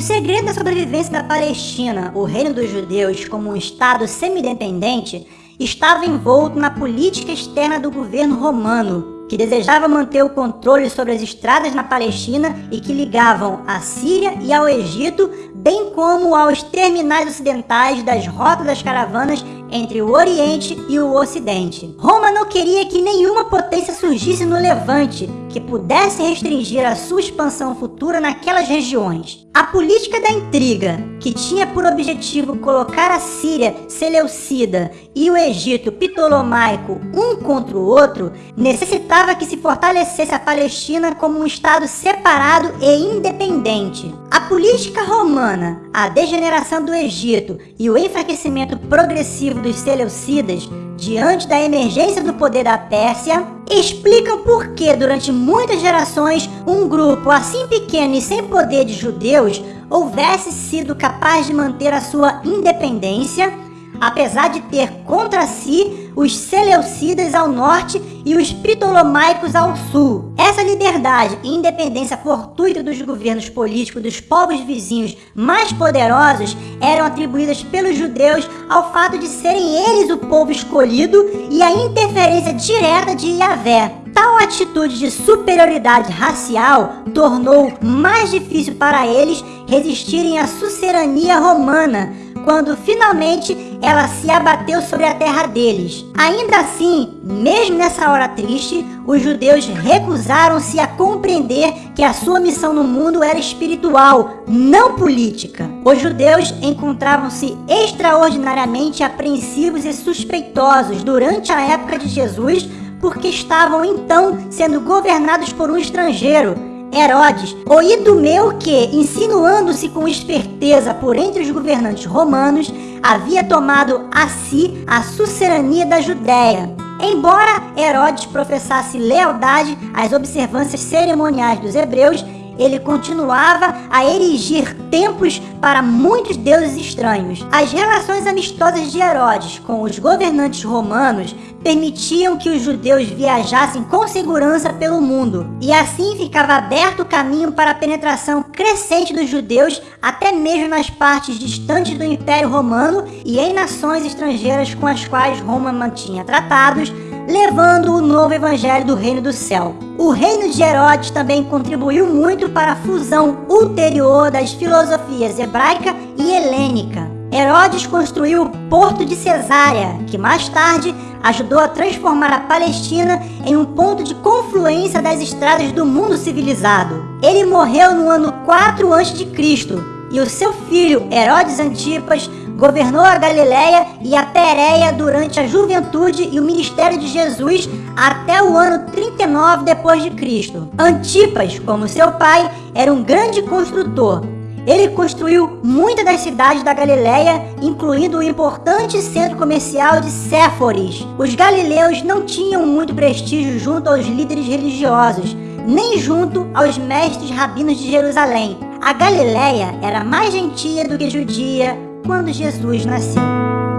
O segredo da sobrevivência da Palestina, o reino dos judeus, como um estado semi-independente, estava envolto na política externa do governo romano, que desejava manter o controle sobre as estradas na Palestina e que ligavam à Síria e ao Egito, bem como aos terminais ocidentais das rotas das caravanas entre o Oriente e o Ocidente. Roma não queria que nenhuma potência surgisse no Levante que pudesse restringir a sua expansão futura naquelas regiões. A política da intriga, que tinha por objetivo colocar a Síria Seleucida e o Egito Ptolomaico um contra o outro, necessitava que se fortalecesse a Palestina como um estado separado e independente. A política romana, a degeneração do Egito e o enfraquecimento progressivo dos Seleucidas diante da emergência do poder da Pérsia, explicam por que durante muitas gerações um grupo assim pequeno e sem poder de judeus houvesse sido capaz de manter a sua independência apesar de ter contra si os Seleucidas ao norte e os Ptolomaicos ao sul. Essa liberdade e independência fortuita dos governos políticos dos povos vizinhos mais poderosos eram atribuídas pelos judeus ao fato de serem eles o povo escolhido e a interferência direta de Yahvé. Tal atitude de superioridade racial tornou mais difícil para eles resistirem à sucerania romana, quando finalmente ela se abateu sobre a terra deles. Ainda assim, mesmo nessa hora triste, os judeus recusaram-se a compreender que a sua missão no mundo era espiritual, não política. Os judeus encontravam-se extraordinariamente apreensivos e suspeitosos durante a época de Jesus, porque estavam então sendo governados por um estrangeiro, Herodes, o idumeu que, insinuando-se com esperteza por entre os governantes romanos, havia tomado a si a sucerania da Judéia. Embora Herodes professasse lealdade às observâncias cerimoniais dos hebreus, ele continuava a erigir templos para muitos deuses estranhos. As relações amistosas de Herodes com os governantes romanos permitiam que os judeus viajassem com segurança pelo mundo, e assim ficava aberto o caminho para a penetração crescente dos judeus até mesmo nas partes distantes do Império Romano e em nações estrangeiras com as quais Roma mantinha tratados, levando o novo evangelho do reino do céu. O reino de Herodes também contribuiu muito para a fusão ulterior das filosofias hebraica e helênica. Herodes construiu o porto de Cesárea, que mais tarde ajudou a transformar a Palestina em um ponto de confluência das estradas do mundo civilizado. Ele morreu no ano 4 a.C. e o seu filho Herodes Antipas governou a Galiléia e a Pérea durante a juventude e o ministério de Jesus até o ano 39 depois de Cristo. Antipas, como seu pai, era um grande construtor. Ele construiu muitas das cidades da Galiléia, incluindo o importante centro comercial de Séforis. Os galileus não tinham muito prestígio junto aos líderes religiosos, nem junto aos mestres rabinos de Jerusalém. A Galiléia era mais gentia do que judia, quando Jesus nasceu.